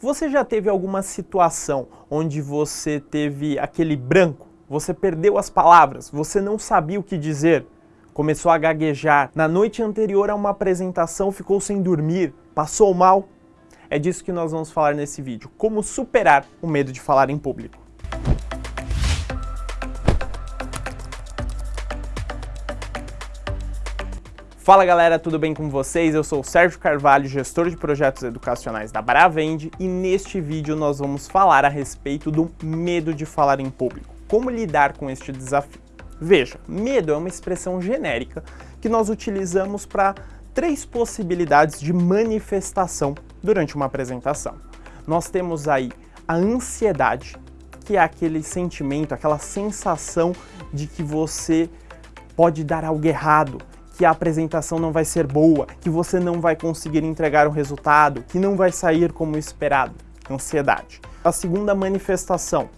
Você já teve alguma situação onde você teve aquele branco? Você perdeu as palavras, você não sabia o que dizer, começou a gaguejar, na noite anterior a uma apresentação ficou sem dormir, passou mal? É disso que nós vamos falar nesse vídeo, como superar o medo de falar em público. Fala galera, tudo bem com vocês? Eu sou o Sérgio Carvalho, gestor de projetos educacionais da Bravende e neste vídeo nós vamos falar a respeito do medo de falar em público. Como lidar com este desafio? Veja, medo é uma expressão genérica que nós utilizamos para três possibilidades de manifestação durante uma apresentação. Nós temos aí a ansiedade, que é aquele sentimento, aquela sensação de que você pode dar algo errado, que a apresentação não vai ser boa, que você não vai conseguir entregar o resultado, que não vai sair como esperado. Ansiedade. A segunda manifestação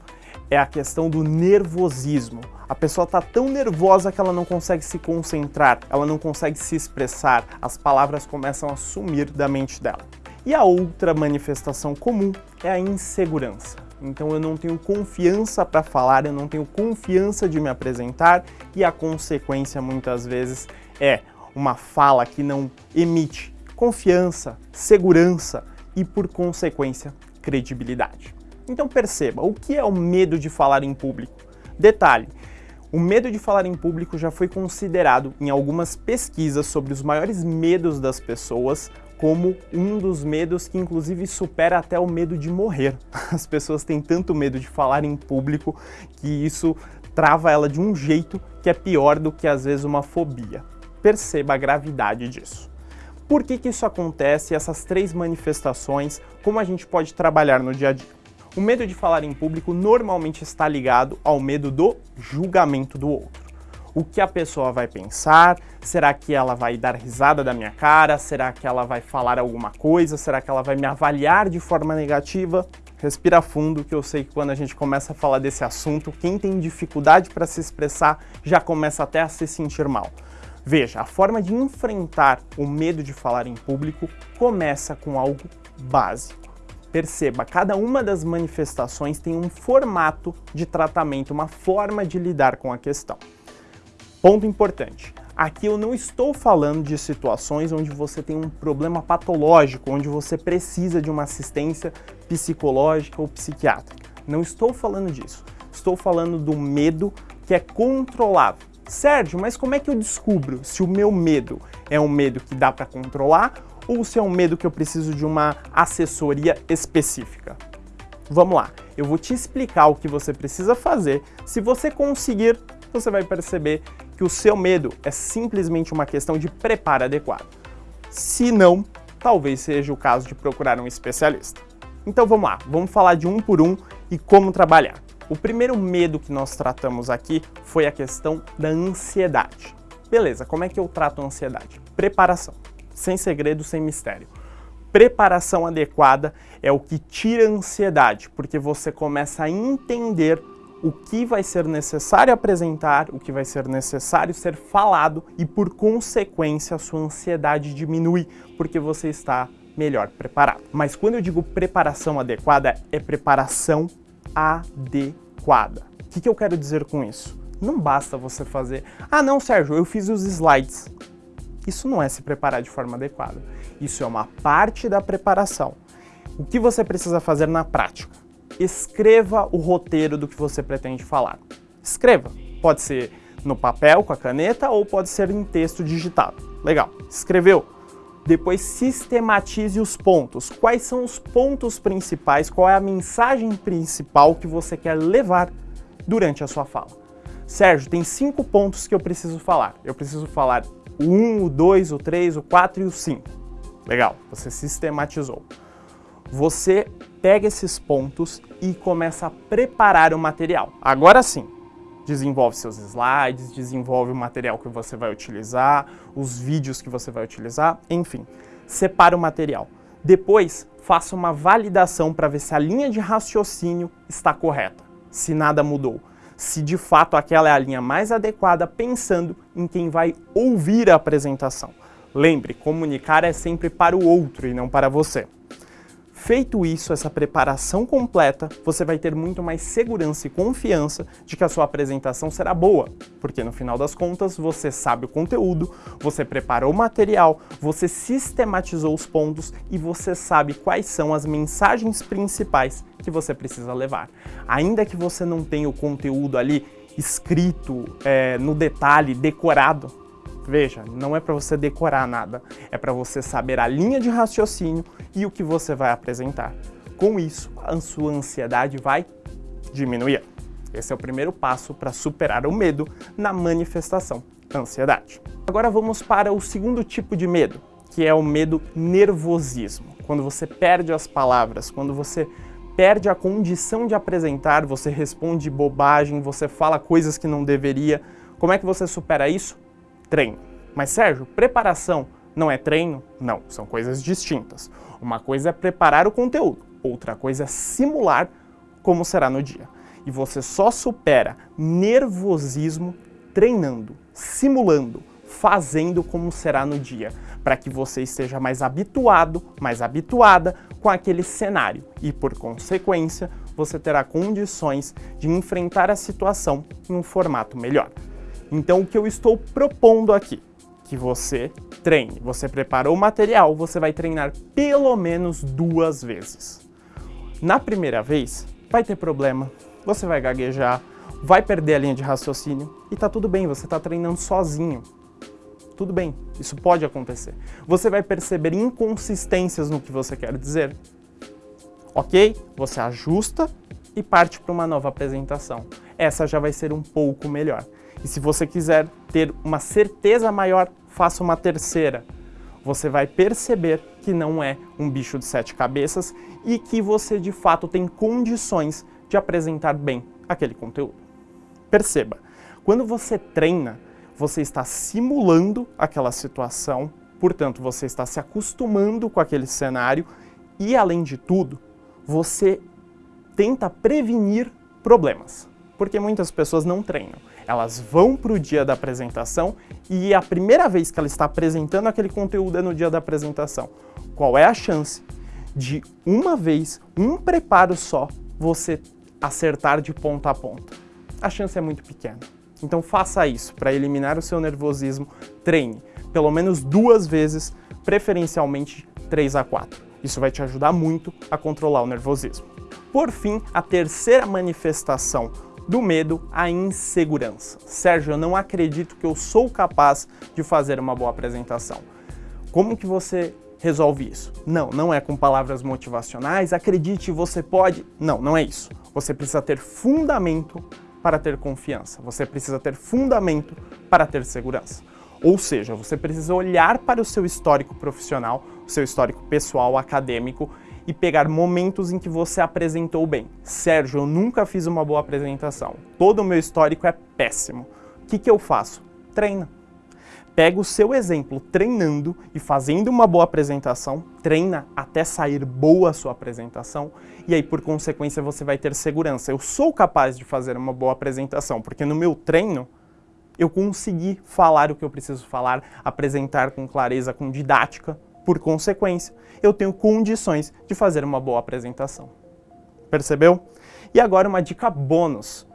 é a questão do nervosismo. A pessoa está tão nervosa que ela não consegue se concentrar, ela não consegue se expressar, as palavras começam a sumir da mente dela. E a outra manifestação comum é a insegurança. Então eu não tenho confiança para falar, eu não tenho confiança de me apresentar e a consequência muitas vezes é uma fala que não emite confiança, segurança e, por consequência, credibilidade. Então perceba, o que é o medo de falar em público? Detalhe, o medo de falar em público já foi considerado em algumas pesquisas sobre os maiores medos das pessoas como um dos medos que inclusive supera até o medo de morrer. As pessoas têm tanto medo de falar em público que isso trava ela de um jeito que é pior do que às vezes uma fobia perceba a gravidade disso. Por que, que isso acontece, essas três manifestações, como a gente pode trabalhar no dia a dia? O medo de falar em público normalmente está ligado ao medo do julgamento do outro. O que a pessoa vai pensar? Será que ela vai dar risada da minha cara? Será que ela vai falar alguma coisa? Será que ela vai me avaliar de forma negativa? Respira fundo, que eu sei que quando a gente começa a falar desse assunto, quem tem dificuldade para se expressar já começa até a se sentir mal. Veja, a forma de enfrentar o medo de falar em público começa com algo básico. Perceba, cada uma das manifestações tem um formato de tratamento, uma forma de lidar com a questão. Ponto importante, aqui eu não estou falando de situações onde você tem um problema patológico, onde você precisa de uma assistência psicológica ou psiquiátrica. Não estou falando disso. Estou falando do medo que é controlável Sérgio, mas como é que eu descubro se o meu medo é um medo que dá para controlar ou se é um medo que eu preciso de uma assessoria específica? Vamos lá, eu vou te explicar o que você precisa fazer. Se você conseguir, você vai perceber que o seu medo é simplesmente uma questão de preparo adequado. Se não, talvez seja o caso de procurar um especialista. Então vamos lá, vamos falar de um por um e como trabalhar. O primeiro medo que nós tratamos aqui foi a questão da ansiedade. Beleza, como é que eu trato a ansiedade? Preparação, sem segredo, sem mistério. Preparação adequada é o que tira a ansiedade, porque você começa a entender o que vai ser necessário apresentar, o que vai ser necessário ser falado e, por consequência, a sua ansiedade diminui, porque você está melhor preparado. Mas quando eu digo preparação adequada, é preparação adequada. O que, que eu quero dizer com isso? Não basta você fazer, ah não Sérgio, eu fiz os slides. Isso não é se preparar de forma adequada. Isso é uma parte da preparação. O que você precisa fazer na prática? Escreva o roteiro do que você pretende falar. Escreva. Pode ser no papel, com a caneta, ou pode ser em texto digitado. Legal. Escreveu? Depois sistematize os pontos. Quais são os pontos principais? Qual é a mensagem principal que você quer levar durante a sua fala? Sérgio, tem cinco pontos que eu preciso falar. Eu preciso falar o 1, o 2, o 3, o 4 e o 5. Legal, você sistematizou. Você pega esses pontos e começa a preparar o material. Agora sim, desenvolve seus slides, desenvolve o material que você vai utilizar, os vídeos que você vai utilizar, enfim, separa o material. Depois, faça uma validação para ver se a linha de raciocínio está correta, se nada mudou, se de fato aquela é a linha mais adequada pensando em quem vai ouvir a apresentação. Lembre, comunicar é sempre para o outro e não para você. Feito isso, essa preparação completa, você vai ter muito mais segurança e confiança de que a sua apresentação será boa, porque no final das contas você sabe o conteúdo, você preparou o material, você sistematizou os pontos e você sabe quais são as mensagens principais que você precisa levar. Ainda que você não tenha o conteúdo ali escrito é, no detalhe, decorado, Veja, não é para você decorar nada, é para você saber a linha de raciocínio e o que você vai apresentar. Com isso, a sua ansiedade vai diminuir. Esse é o primeiro passo para superar o medo na manifestação da ansiedade. Agora vamos para o segundo tipo de medo, que é o medo nervosismo. Quando você perde as palavras, quando você perde a condição de apresentar, você responde bobagem, você fala coisas que não deveria. Como é que você supera isso? Treino. Mas Sérgio, preparação não é treino? Não, são coisas distintas. Uma coisa é preparar o conteúdo, outra coisa é simular como será no dia. E você só supera nervosismo treinando, simulando, fazendo como será no dia, para que você esteja mais habituado, mais habituada com aquele cenário e, por consequência, você terá condições de enfrentar a situação em um formato melhor. Então o que eu estou propondo aqui? Que você treine. Você preparou o material, você vai treinar pelo menos duas vezes. Na primeira vez, vai ter problema, você vai gaguejar, vai perder a linha de raciocínio e tá tudo bem, você está treinando sozinho. Tudo bem, isso pode acontecer. Você vai perceber inconsistências no que você quer dizer. Ok? Você ajusta e parte para uma nova apresentação. Essa já vai ser um pouco melhor. E se você quiser ter uma certeza maior, faça uma terceira. Você vai perceber que não é um bicho de sete cabeças e que você de fato tem condições de apresentar bem aquele conteúdo. Perceba, quando você treina, você está simulando aquela situação, portanto você está se acostumando com aquele cenário e além de tudo, você tenta prevenir problemas, porque muitas pessoas não treinam elas vão para o dia da apresentação e a primeira vez que ela está apresentando aquele conteúdo é no dia da apresentação. Qual é a chance de uma vez, um preparo só, você acertar de ponta a ponta? A chance é muito pequena. Então faça isso para eliminar o seu nervosismo, treine pelo menos duas vezes, preferencialmente 3 a 4. Isso vai te ajudar muito a controlar o nervosismo. Por fim, a terceira manifestação do medo à insegurança. Sérgio, eu não acredito que eu sou capaz de fazer uma boa apresentação. Como que você resolve isso? Não, não é com palavras motivacionais, acredite, você pode. Não, não é isso. Você precisa ter fundamento para ter confiança. Você precisa ter fundamento para ter segurança. Ou seja, você precisa olhar para o seu histórico profissional, o seu histórico pessoal, acadêmico e pegar momentos em que você apresentou bem. Sérgio, eu nunca fiz uma boa apresentação. Todo o meu histórico é péssimo. O que, que eu faço? Treina. Pega o seu exemplo treinando e fazendo uma boa apresentação, treina até sair boa a sua apresentação e aí por consequência você vai ter segurança. Eu sou capaz de fazer uma boa apresentação porque no meu treino eu consegui falar o que eu preciso falar, apresentar com clareza, com didática, por consequência, eu tenho condições de fazer uma boa apresentação. Percebeu? E agora uma dica bônus.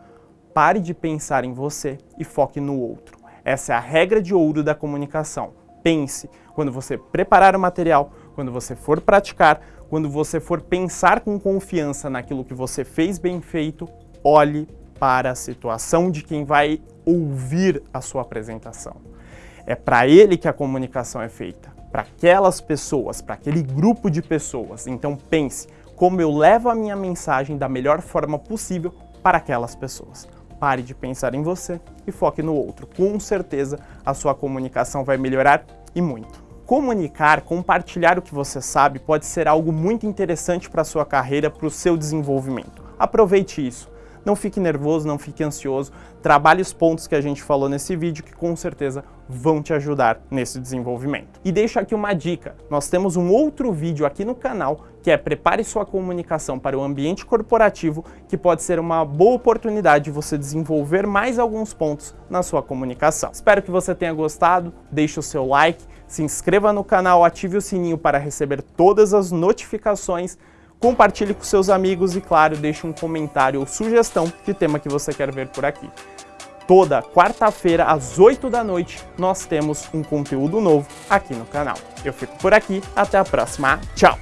Pare de pensar em você e foque no outro. Essa é a regra de ouro da comunicação. Pense quando você preparar o material, quando você for praticar, quando você for pensar com confiança naquilo que você fez bem feito, olhe para a situação de quem vai ouvir a sua apresentação. É para ele que a comunicação é feita para aquelas pessoas, para aquele grupo de pessoas. Então pense como eu levo a minha mensagem da melhor forma possível para aquelas pessoas. Pare de pensar em você e foque no outro. Com certeza a sua comunicação vai melhorar e muito. Comunicar, compartilhar o que você sabe pode ser algo muito interessante para a sua carreira, para o seu desenvolvimento. Aproveite isso. Não fique nervoso, não fique ansioso, trabalhe os pontos que a gente falou nesse vídeo que com certeza vão te ajudar nesse desenvolvimento. E deixo aqui uma dica, nós temos um outro vídeo aqui no canal que é Prepare sua comunicação para o ambiente corporativo, que pode ser uma boa oportunidade de você desenvolver mais alguns pontos na sua comunicação. Espero que você tenha gostado, deixe o seu like, se inscreva no canal, ative o sininho para receber todas as notificações compartilhe com seus amigos e, claro, deixe um comentário ou sugestão de tema que você quer ver por aqui. Toda quarta-feira, às 8 da noite, nós temos um conteúdo novo aqui no canal. Eu fico por aqui, até a próxima, tchau!